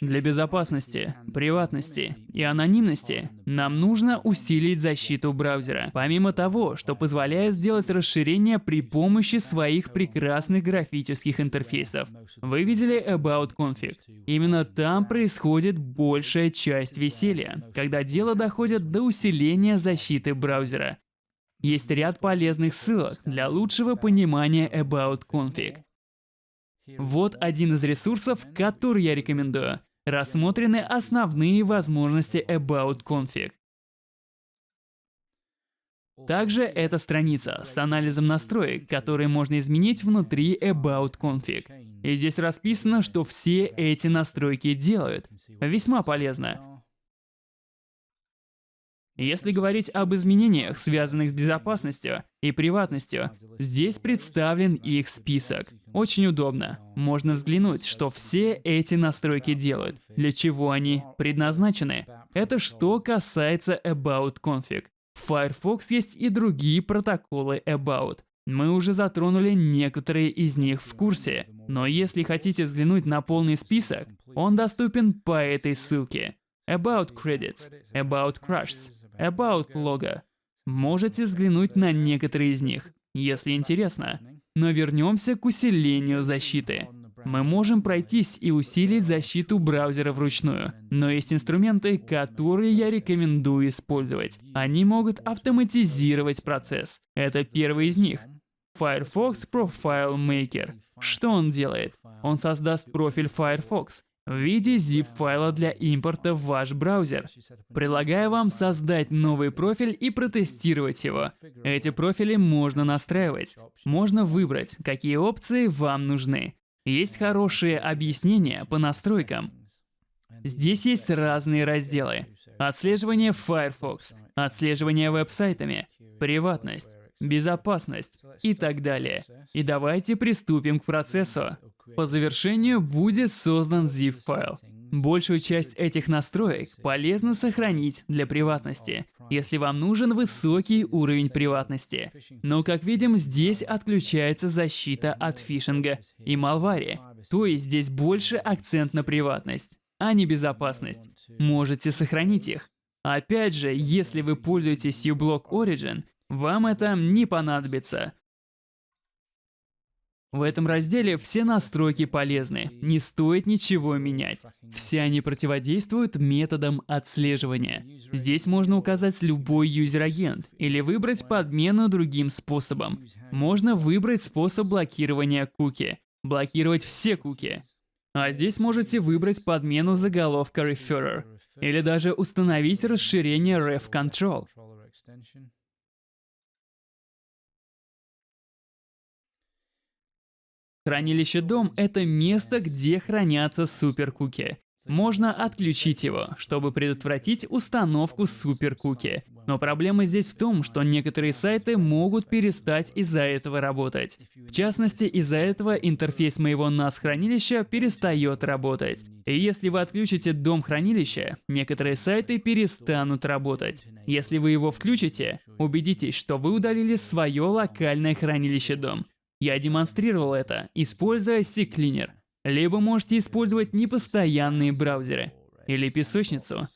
Для безопасности, приватности и анонимности нам нужно усилить защиту браузера. Помимо того, что позволяет сделать расширение при помощи своих прекрасных графических интерфейсов. Вы видели About Config? Именно там происходит большая часть веселья, когда дело доходит до усиления защиты браузера. Есть ряд полезных ссылок для лучшего понимания About Config. Вот один из ресурсов, который я рекомендую. Рассмотрены основные возможности About Config. Также это страница с анализом настроек, которые можно изменить внутри About Config. И здесь расписано, что все эти настройки делают. Весьма полезно. Если говорить об изменениях, связанных с безопасностью и приватностью, здесь представлен их список. Очень удобно. Можно взглянуть, что все эти настройки делают, для чего они предназначены. Это что касается About Config. В Firefox есть и другие протоколы About. Мы уже затронули некоторые из них в курсе, но если хотите взглянуть на полный список, он доступен по этой ссылке. About Credits, About Crashs, About лого. Можете взглянуть на некоторые из них, если интересно. Но вернемся к усилению защиты. Мы можем пройтись и усилить защиту браузера вручную, но есть инструменты, которые я рекомендую использовать. Они могут автоматизировать процесс. Это первый из них. Firefox Profile Maker. Что он делает? Он создаст профиль Firefox, в виде zip-файла для импорта в ваш браузер. Предлагаю вам создать новый профиль и протестировать его. Эти профили можно настраивать. Можно выбрать, какие опции вам нужны. Есть хорошие объяснения по настройкам. Здесь есть разные разделы. Отслеживание Firefox, отслеживание веб-сайтами, приватность, безопасность и так далее. И давайте приступим к процессу. По завершению будет создан zip-файл. Большую часть этих настроек полезно сохранить для приватности, если вам нужен высокий уровень приватности. Но, как видим, здесь отключается защита от фишинга и малвари, то есть здесь больше акцент на приватность, а не безопасность. Можете сохранить их. Опять же, если вы пользуетесь uBlock Origin, вам это не понадобится. В этом разделе все настройки полезны, не стоит ничего менять. Все они противодействуют методам отслеживания. Здесь можно указать любой юзер-агент или выбрать подмену другим способом. Можно выбрать способ блокирования куки, блокировать все куки. А здесь можете выбрать подмену заголовка referrer или даже установить расширение ref control. Хранилище дом — это место, где хранятся суперкуки. Можно отключить его, чтобы предотвратить установку суперкуки. Но проблема здесь в том, что некоторые сайты могут перестать из-за этого работать. В частности, из-за этого интерфейс моего NAS хранилища перестает работать. И если вы отключите дом хранилища, некоторые сайты перестанут работать. Если вы его включите, убедитесь, что вы удалили свое локальное хранилище дом. Я демонстрировал это, используя CCleaner. Либо можете использовать непостоянные браузеры или песочницу.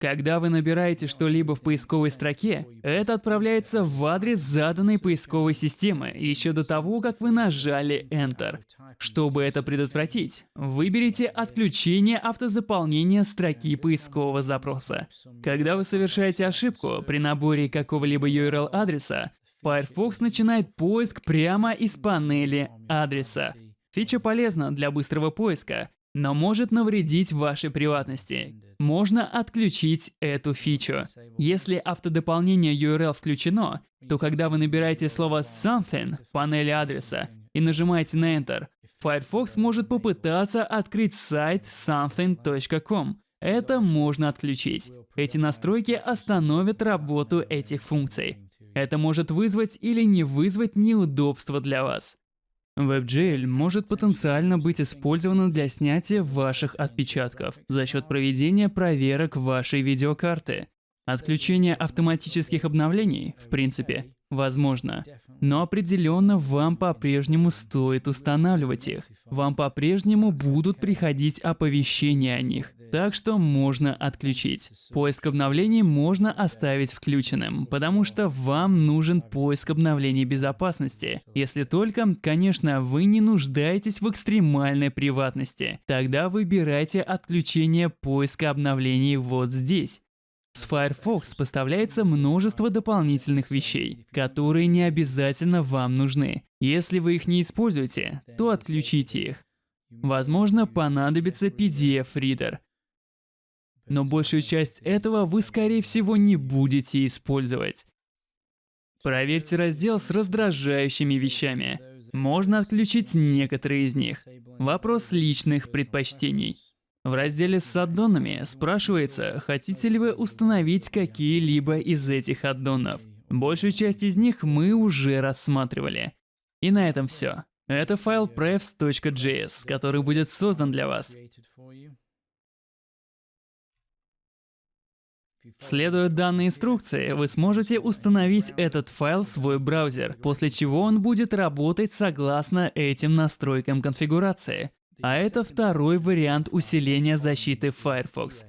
Когда вы набираете что-либо в поисковой строке, это отправляется в адрес заданной поисковой системы еще до того, как вы нажали Enter. Чтобы это предотвратить, выберите отключение автозаполнения строки поискового запроса. Когда вы совершаете ошибку при наборе какого-либо URL-адреса, Firefox начинает поиск прямо из панели адреса. Фича полезна для быстрого поиска, но может навредить вашей приватности. Можно отключить эту фичу. Если автодополнение URL включено, то когда вы набираете слово something в панели адреса и нажимаете на Enter, Firefox может попытаться открыть сайт something.com. Это можно отключить. Эти настройки остановят работу этих функций. Это может вызвать или не вызвать неудобства для вас. WebGL может потенциально быть использовано для снятия ваших отпечатков за счет проведения проверок вашей видеокарты. Отключение автоматических обновлений, в принципе, возможно. Но определенно вам по-прежнему стоит устанавливать их. Вам по-прежнему будут приходить оповещения о них. Так что можно отключить. Поиск обновлений можно оставить включенным, потому что вам нужен поиск обновлений безопасности. Если только, конечно, вы не нуждаетесь в экстремальной приватности. Тогда выбирайте отключение поиска обновлений вот здесь. С Firefox поставляется множество дополнительных вещей, которые не обязательно вам нужны. Если вы их не используете, то отключите их. Возможно, понадобится PDF-ридер. Но большую часть этого вы, скорее всего, не будете использовать. Проверьте раздел с раздражающими вещами. Можно отключить некоторые из них. Вопрос личных предпочтений. В разделе с аддонами спрашивается, хотите ли вы установить какие-либо из этих аддонов. Большую часть из них мы уже рассматривали. И на этом все. Это файл prefs.js, который будет создан для вас. Следуя данной инструкции, вы сможете установить этот файл в свой браузер, после чего он будет работать согласно этим настройкам конфигурации. А это второй вариант усиления защиты Firefox.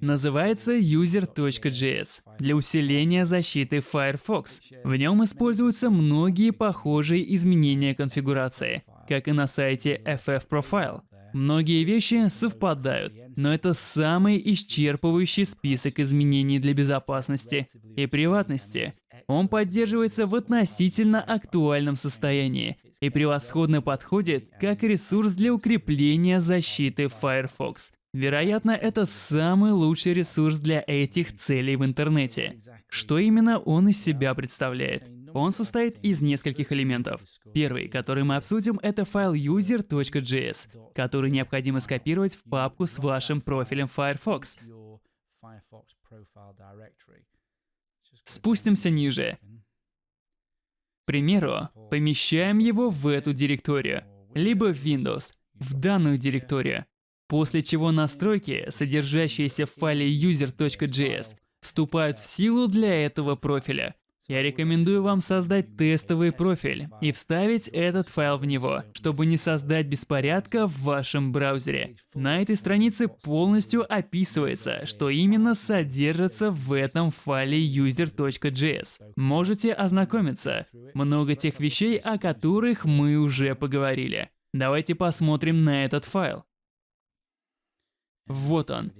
Называется user.js для усиления защиты Firefox. В нем используются многие похожие изменения конфигурации, как и на сайте FF Многие вещи совпадают, но это самый исчерпывающий список изменений для безопасности и приватности. Он поддерживается в относительно актуальном состоянии и превосходно подходит как ресурс для укрепления защиты Firefox. Вероятно, это самый лучший ресурс для этих целей в интернете. Что именно он из себя представляет? Он состоит из нескольких элементов. Первый, который мы обсудим, это файл user.js, который необходимо скопировать в папку с вашим профилем Firefox. Спустимся ниже. Примеру, помещаем его в эту директорию, либо в Windows, в данную директорию. После чего настройки, содержащиеся в файле user.js, вступают в силу для этого профиля. Я рекомендую вам создать тестовый профиль и вставить этот файл в него, чтобы не создать беспорядка в вашем браузере. На этой странице полностью описывается, что именно содержится в этом файле user.js. Можете ознакомиться. Много тех вещей, о которых мы уже поговорили. Давайте посмотрим на этот файл. Вот он.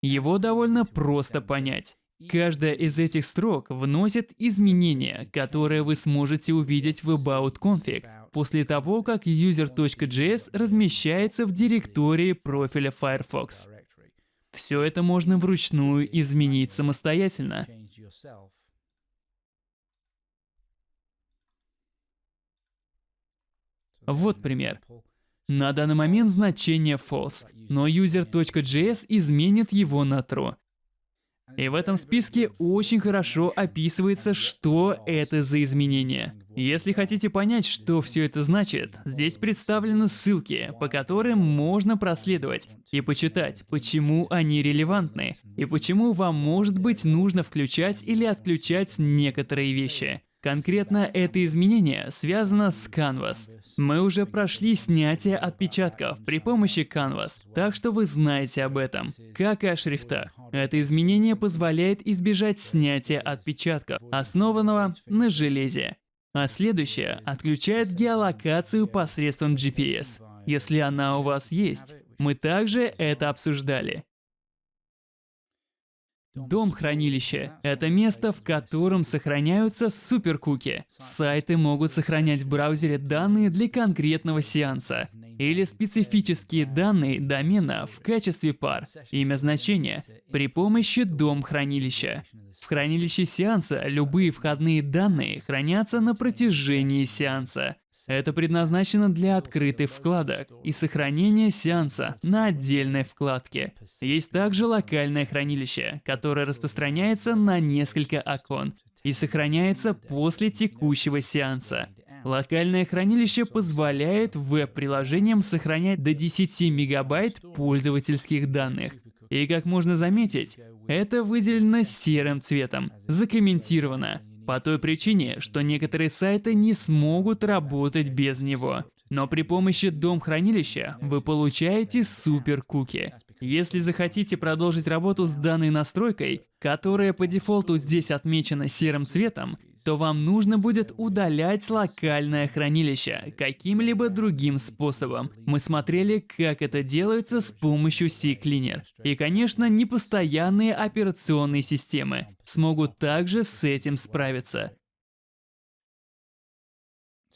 Его довольно просто понять. Каждая из этих строк вносит изменения, которые вы сможете увидеть в About Config после того, как user.js размещается в директории профиля Firefox. Все это можно вручную изменить самостоятельно. Вот пример. На данный момент значение false, но user.js изменит его на true. И в этом списке очень хорошо описывается, что это за изменения. Если хотите понять, что все это значит, здесь представлены ссылки, по которым можно проследовать и почитать, почему они релевантны, и почему вам может быть нужно включать или отключать некоторые вещи. Конкретно это изменение связано с Canvas. Мы уже прошли снятие отпечатков при помощи Canvas, так что вы знаете об этом, как и о шрифтах. Это изменение позволяет избежать снятия отпечатков, основанного на железе. А следующее отключает геолокацию посредством GPS, если она у вас есть. Мы также это обсуждали. Дом-хранилище — это место, в котором сохраняются суперкуки. Сайты могут сохранять в браузере данные для конкретного сеанса или специфические данные домена в качестве пар, имя значения, при помощи дом-хранилища. В хранилище сеанса любые входные данные хранятся на протяжении сеанса. Это предназначено для открытых вкладок и сохранения сеанса на отдельной вкладке. Есть также локальное хранилище, которое распространяется на несколько окон и сохраняется после текущего сеанса. Локальное хранилище позволяет веб-приложениям сохранять до 10 мегабайт пользовательских данных. И как можно заметить, Это выделено серым цветом, закомментировано, по той причине, что некоторые сайты не смогут работать без него. Но при помощи дом-хранилища вы получаете супер-куки. Если захотите продолжить работу с данной настройкой, которая по дефолту здесь отмечена серым цветом, то вам нужно будет удалять локальное хранилище каким-либо другим способом. Мы смотрели, как это делается с помощью CCleaner. И, конечно, непостоянные операционные системы смогут также с этим справиться.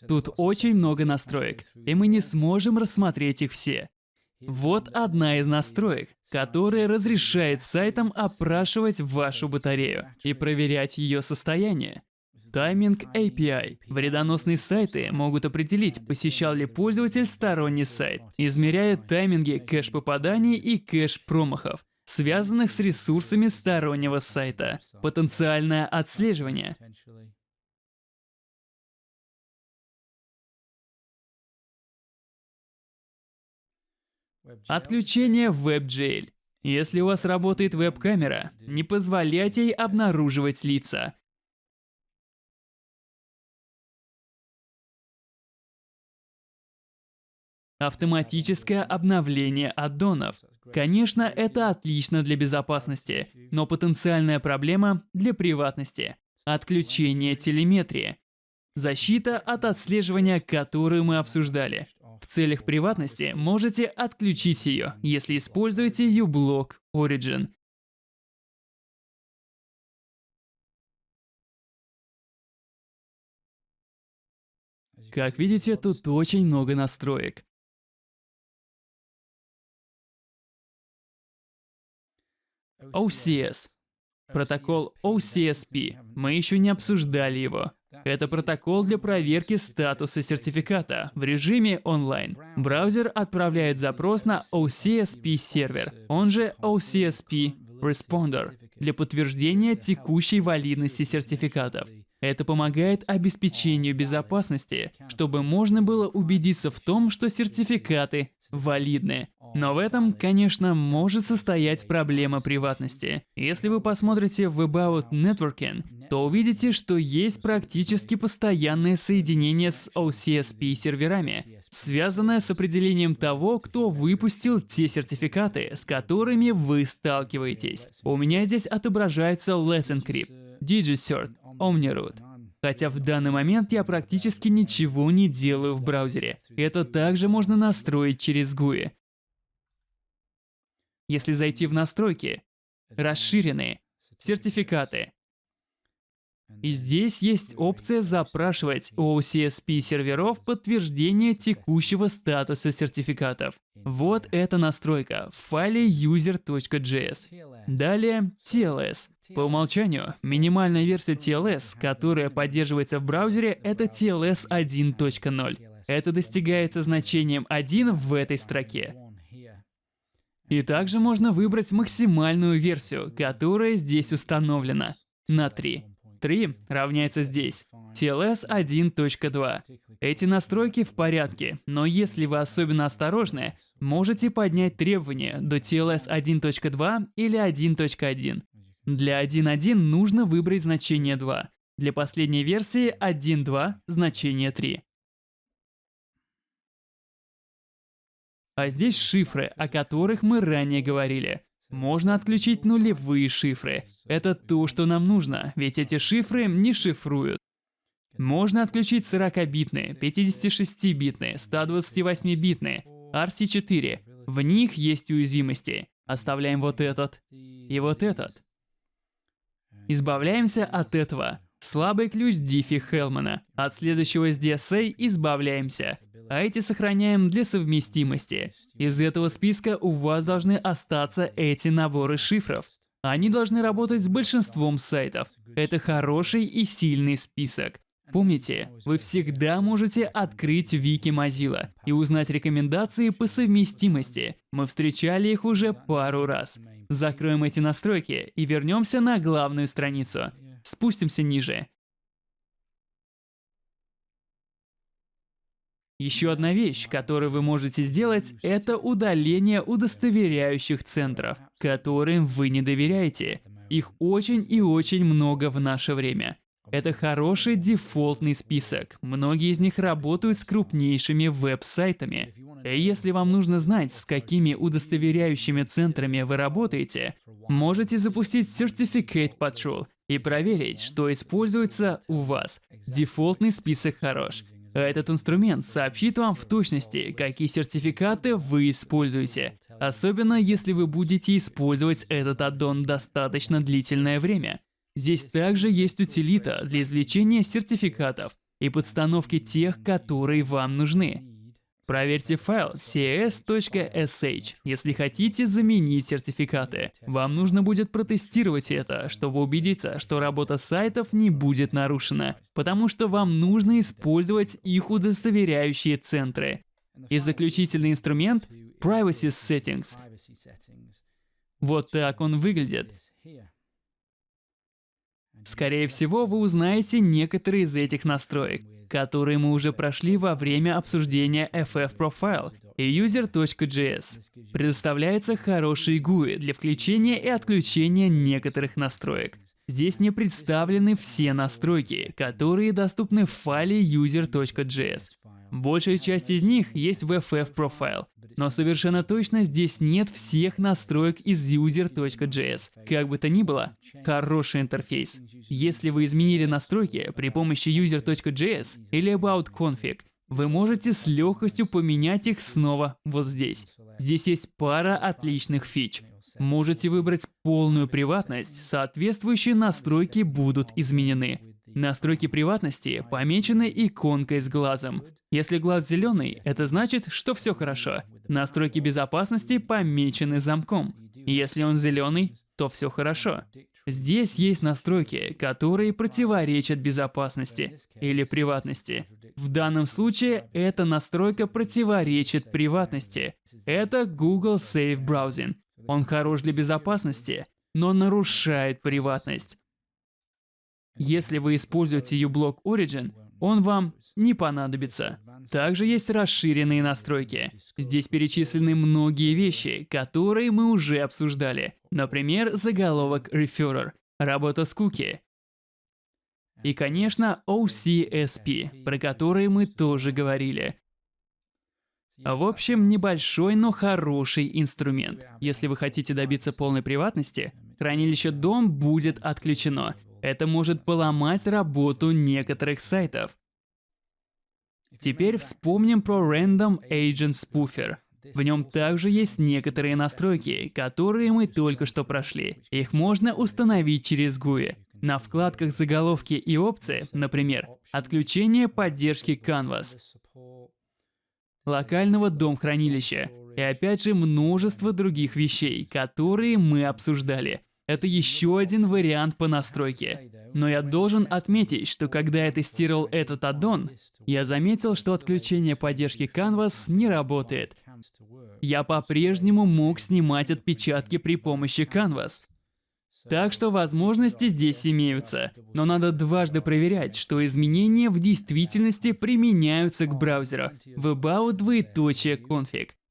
Тут очень много настроек, и мы не сможем рассмотреть их все. Вот одна из настроек, которая разрешает сайтам опрашивать вашу батарею и проверять ее состояние. Тайминг API. Вредоносные сайты могут определить, посещал ли пользователь сторонний сайт, измеряя тайминги кэш-попаданий и кэш-промахов, связанных с ресурсами стороннего сайта. Потенциальное отслеживание. Отключение WebGL. Если у вас работает веб-камера, не позволяйте ей обнаруживать лица. Автоматическое обновление аддонов. Конечно, это отлично для безопасности, но потенциальная проблема для приватности. Отключение телеметрии. Защита от отслеживания, которую мы обсуждали. В целях приватности можете отключить ее, если используете uBlock Origin. Как видите, тут очень много настроек. OCS. Протокол OCSP. Мы еще не обсуждали его. Это протокол для проверки статуса сертификата в режиме онлайн. Браузер отправляет запрос на OCSP сервер, он же OCSP Responder, для подтверждения текущей валидности сертификатов. Это помогает обеспечению безопасности, чтобы можно было убедиться в том, что сертификаты валидны. Но в этом, конечно, может состоять проблема приватности. Если вы посмотрите в About Networking, то увидите, что есть практически постоянное соединение с OCSP серверами, связанное с определением того, кто выпустил те сертификаты, с которыми вы сталкиваетесь. У меня здесь отображается Let's Encrypt, DigiCert, OmniRoot. Хотя в данный момент я практически ничего не делаю в браузере. Это также можно настроить через GUI. Если зайти в настройки, расширенные, сертификаты, и здесь есть опция запрашивать у OCSP серверов подтверждение текущего статуса сертификатов. Вот эта настройка в файле user.js. Далее TLS. По умолчанию, минимальная версия TLS, которая поддерживается в браузере, это TLS 1.0. Это достигается значением 1 в этой строке. И также можно выбрать максимальную версию, которая здесь установлена, на 3. 3 равняется здесь. TLS 1.2. Эти настройки в порядке, но если вы особенно осторожны, можете поднять требования до TLS 1.2 или 1.1. Для 1.1 нужно выбрать значение 2. Для последней версии 1.2 значение 3. А здесь шифры, о которых мы ранее говорили. Можно отключить нулевые шифры. Это то, что нам нужно, ведь эти шифры не шифруют. Можно отключить 40-битные, 56-битные, 128-битные, RC4. В них есть уязвимости. Оставляем вот этот и вот этот. Избавляемся от этого. Слабый ключ Диффи Хелмана. От следующего с DSA избавляемся а эти сохраняем для совместимости. Из этого списка у вас должны остаться эти наборы шифров. Они должны работать с большинством сайтов. Это хороший и сильный список. Помните, вы всегда можете открыть Вики Mozilla и узнать рекомендации по совместимости. Мы встречали их уже пару раз. Закроем эти настройки и вернемся на главную страницу. Спустимся ниже. Еще одна вещь, которую вы можете сделать, это удаление удостоверяющих центров, которым вы не доверяете. Их очень и очень много в наше время. Это хороший дефолтный список. Многие из них работают с крупнейшими веб-сайтами. И если вам нужно знать, с какими удостоверяющими центрами вы работаете, можете запустить Certificate Patrol и проверить, что используется у вас. Дефолтный список хорош. Этот инструмент сообщит вам в точности, какие сертификаты вы используете, особенно если вы будете использовать этот аддон достаточно длительное время. Здесь также есть утилита для извлечения сертификатов и подстановки тех, которые вам нужны. Проверьте файл cs.sh, если хотите заменить сертификаты. Вам нужно будет протестировать это, чтобы убедиться, что работа сайтов не будет нарушена, потому что вам нужно использовать их удостоверяющие центры. И заключительный инструмент — Privacy Settings. Вот так он выглядит. Скорее всего, вы узнаете некоторые из этих настроек, которые мы уже прошли во время обсуждения FF Profile и user.js. Предоставляется хороший GUI для включения и отключения некоторых настроек. Здесь не представлены все настройки, которые доступны в файле user.js. Большая часть из них есть в FF Profile, но совершенно точно здесь нет всех настроек из user.js. Как бы то ни было, хороший интерфейс. Если вы изменили настройки при помощи user.js или about config, вы можете с легкостью поменять их снова вот здесь. Здесь есть пара отличных фич. Можете выбрать полную приватность, соответствующие настройки будут изменены. Настройки приватности помечены иконкой с глазом. Если глаз зеленый, это значит, что все хорошо. Настройки безопасности помечены замком. Если он зеленый, то все хорошо. Здесь есть настройки, которые противоречат безопасности или приватности. В данном случае эта настройка противоречит приватности. Это Google Safe Browsing. Он хорош для безопасности, но нарушает приватность. Если вы используете uBlock Origin, он вам не понадобится. Также есть расширенные настройки. Здесь перечислены многие вещи, которые мы уже обсуждали. Например, заголовок Referrer, работа с куки. И, конечно, OCSP, про который мы тоже говорили. В общем, небольшой, но хороший инструмент. Если вы хотите добиться полной приватности, хранилище DOM будет отключено, это может поломать работу некоторых сайтов. Теперь вспомним про Random Agent Spoofer. В нем также есть некоторые настройки, которые мы только что прошли. Их можно установить через GUI. На вкладках заголовки и опции, например, отключение поддержки Canvas, локального дом-хранилища и опять же множество других вещей, которые мы обсуждали. Это еще один вариант по настройке. Но я должен отметить, что когда я тестировал этот аддон, я заметил, что отключение поддержки Canvas не работает. Я по-прежнему мог снимать отпечатки при помощи Canvas. Так что возможности здесь имеются, но надо дважды проверять, что изменения в действительности применяются к браузеру в about двоеточие.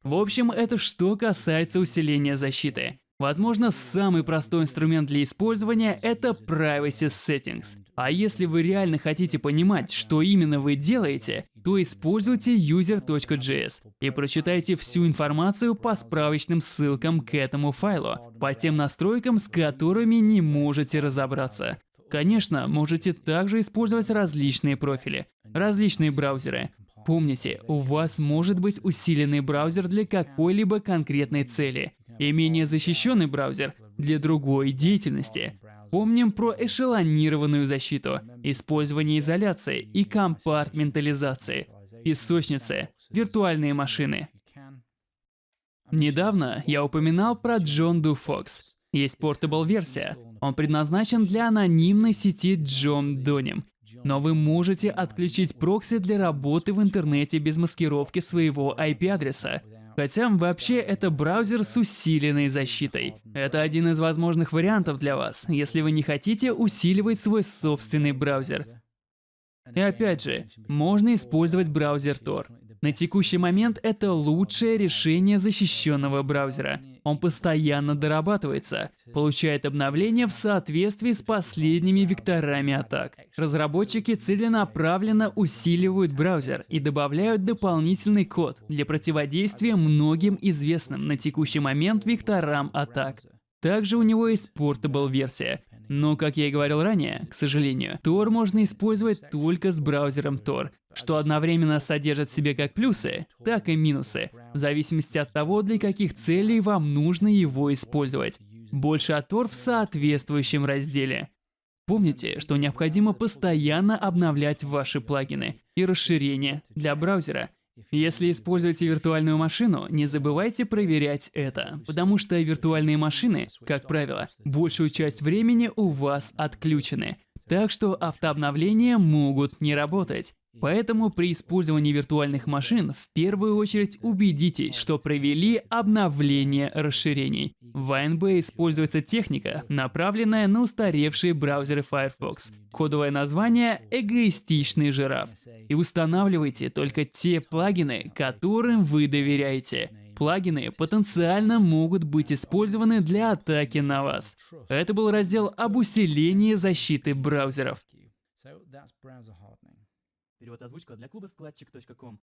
В общем, это что касается усиления защиты. Возможно, самый простой инструмент для использования — это Privacy Settings. А если вы реально хотите понимать, что именно вы делаете, то используйте user.js и прочитайте всю информацию по справочным ссылкам к этому файлу, по тем настройкам, с которыми не можете разобраться. Конечно, можете также использовать различные профили, различные браузеры. Помните, у вас может быть усиленный браузер для какой-либо конкретной цели, и менее защищенный браузер для другой деятельности. Помним про эшелонированную защиту, использование изоляции и компартментализации, песочницы, виртуальные машины. Недавно я упоминал про John Doe Fox. Есть портабл версия. Он предназначен для анонимной сети John Donim. Но вы можете отключить прокси для работы в интернете без маскировки своего IP-адреса. Хотя вообще это браузер с усиленной защитой. Это один из возможных вариантов для вас, если вы не хотите усиливать свой собственный браузер. И опять же, можно использовать браузер Tor. На текущий момент это лучшее решение защищенного браузера. Он постоянно дорабатывается, получает обновления в соответствии с последними векторами атак. Разработчики целенаправленно усиливают браузер и добавляют дополнительный код для противодействия многим известным на текущий момент векторам атак. Также у него есть Portable версия, но, как я и говорил ранее, к сожалению, Tor можно использовать только с браузером Tor, что одновременно содержит в себе как плюсы, так и минусы, в зависимости от того, для каких целей вам нужно его использовать. Больше о Tor в соответствующем разделе. Помните, что необходимо постоянно обновлять ваши плагины и расширения для браузера – если используете виртуальную машину, не забывайте проверять это, потому что виртуальные машины, как правило, большую часть времени у вас отключены, так что автообновления могут не работать. Поэтому при использовании виртуальных машин в первую очередь убедитесь, что провели обновление расширений. В ANB используется техника, направленная на устаревшие браузеры Firefox. Кодовое название — эгоистичный жираф. И устанавливайте только те плагины, которым вы доверяете. Плагины потенциально могут быть использованы для атаки на вас. Это был раздел об усилении защиты браузеров. Перевод озвучка для клуба складчик.ком.